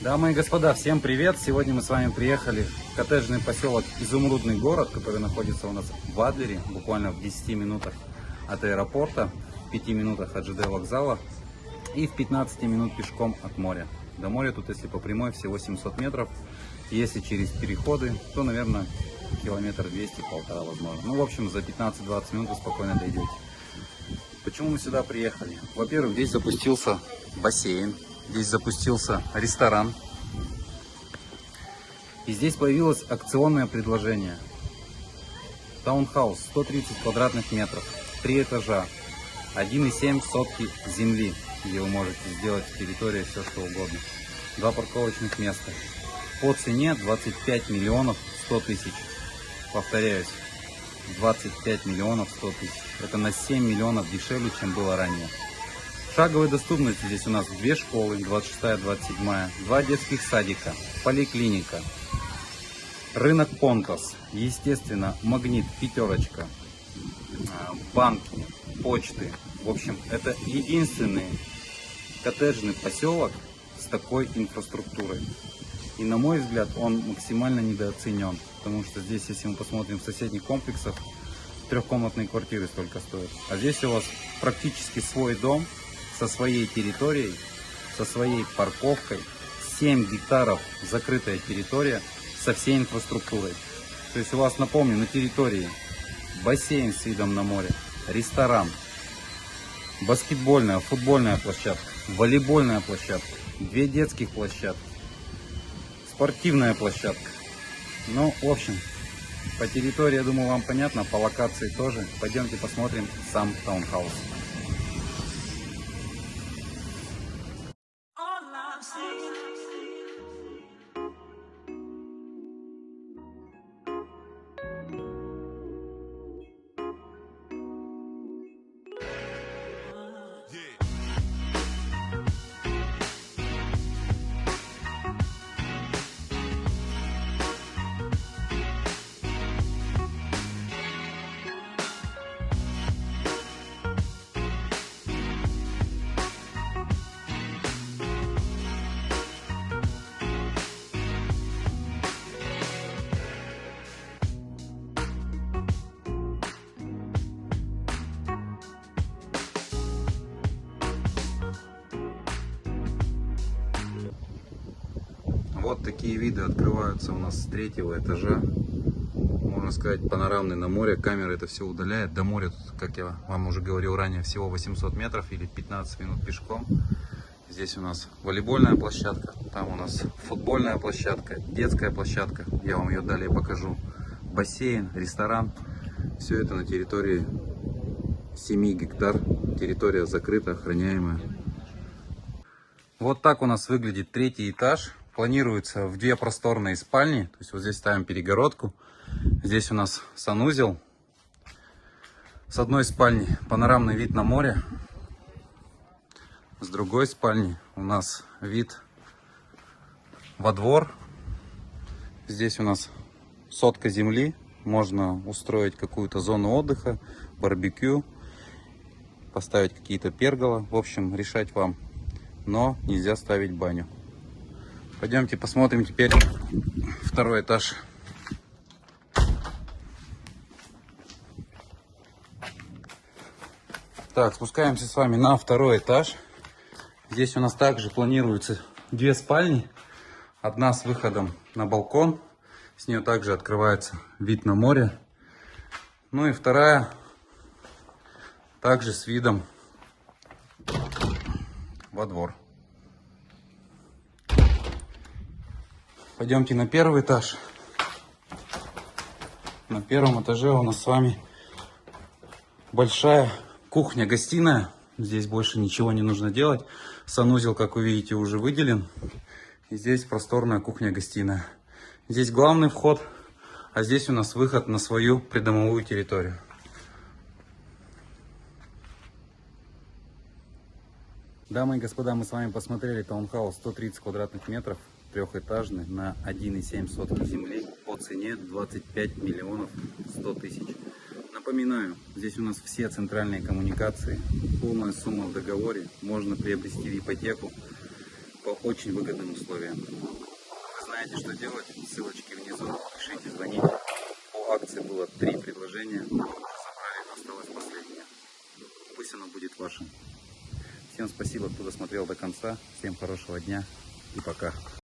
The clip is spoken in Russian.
Дамы и господа, всем привет! Сегодня мы с вами приехали в коттеджный поселок Изумрудный город, который находится у нас в Адлере, буквально в 10 минутах от аэропорта, в 5 минутах от ЖД вокзала и в 15 минут пешком от моря. До моря тут, если по прямой, всего 700 метров. Если через переходы, то, наверное, километр 200, полтора возможно. Ну, в общем, за 15-20 минут вы спокойно дойдете. Почему мы сюда приехали? Во-первых, здесь запустился бассейн, Здесь запустился ресторан. И здесь появилось акционное предложение. Таунхаус 130 квадратных метров, 3 этажа, 1,7 сотки земли, где вы можете сделать в территории все что угодно. Два парковочных места. По цене 25 миллионов 100 тысяч. Повторяюсь, 25 миллионов 100 тысяч. Это на 7 миллионов дешевле, чем было ранее. Шаговой доступности здесь у нас две школы, 26-27, два детских садика, поликлиника, рынок Понтос, естественно, магнит, пятерочка, а, банки, почты. В общем, это единственный коттеджный поселок с такой инфраструктурой. И на мой взгляд, он максимально недооценен. Потому что здесь, если мы посмотрим в соседних комплексах, трехкомнатные квартиры столько стоят. А здесь у вас практически свой дом, со своей территорией, со своей парковкой, 7 гектаров закрытая территория со всей инфраструктурой. То есть у вас, напомню, на территории бассейн с видом на море, ресторан, баскетбольная, футбольная площадка, волейбольная площадка, две детских площадки, спортивная площадка. Ну, в общем, по территории, я думаю, вам понятно, по локации тоже. Пойдемте посмотрим сам таунхаус. Вот такие виды открываются у нас с третьего этажа. Можно сказать, панорамный на море. Камера это все удаляет. До моря, тут, как я вам уже говорил ранее, всего 800 метров или 15 минут пешком. Здесь у нас волейбольная площадка, там у нас футбольная площадка, детская площадка. Я вам ее далее покажу. Бассейн, ресторан. Все это на территории 7 гектар. Территория закрыта, охраняемая. Вот так у нас выглядит третий этаж планируется в две просторные спальни. То есть вот здесь ставим перегородку. Здесь у нас санузел. С одной спальни панорамный вид на море. С другой спальни у нас вид во двор. Здесь у нас сотка земли. Можно устроить какую-то зону отдыха, барбекю, поставить какие-то пергола. В общем, решать вам. Но нельзя ставить баню. Пойдемте посмотрим теперь второй этаж. Так, спускаемся с вами на второй этаж. Здесь у нас также планируется две спальни. Одна с выходом на балкон. С нее также открывается вид на море. Ну и вторая также с видом во двор. Пойдемте на первый этаж. На первом этаже у нас с вами большая кухня-гостиная. Здесь больше ничего не нужно делать. Санузел, как вы видите, уже выделен. И здесь просторная кухня-гостиная. Здесь главный вход, а здесь у нас выход на свою придомовую территорию. Дамы и господа, мы с вами посмотрели таунхаус 130 квадратных метров трехэтажный на 1,7 сотки земли по цене 25 миллионов 100 тысяч. Напоминаю, здесь у нас все центральные коммуникации, полная сумма в договоре, можно приобрести в ипотеку по очень выгодным условиям. Вы знаете, что делать. Ссылочки внизу. Пишите, звоните. По акции было три предложения. Забрали, осталось последнее. Пусть оно будет вашим. Всем спасибо, кто досмотрел до конца. Всем хорошего дня и пока.